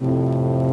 you